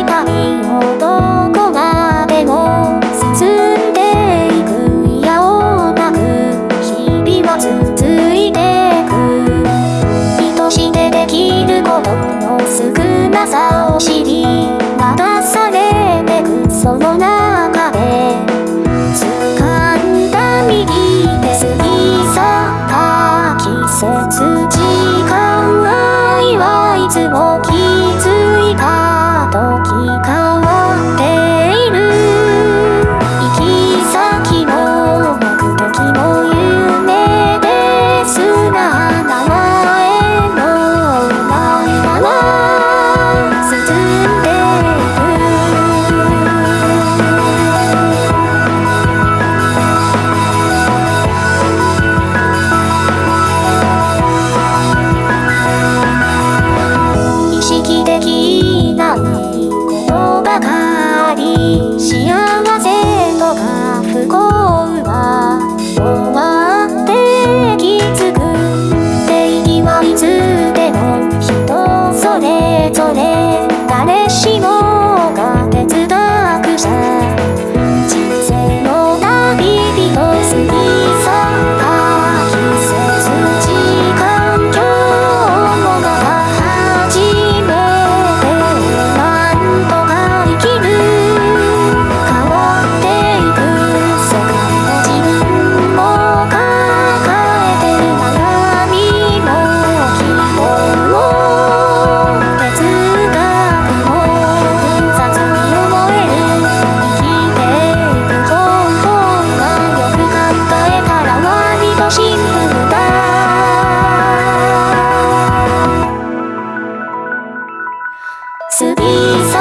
いたい音 you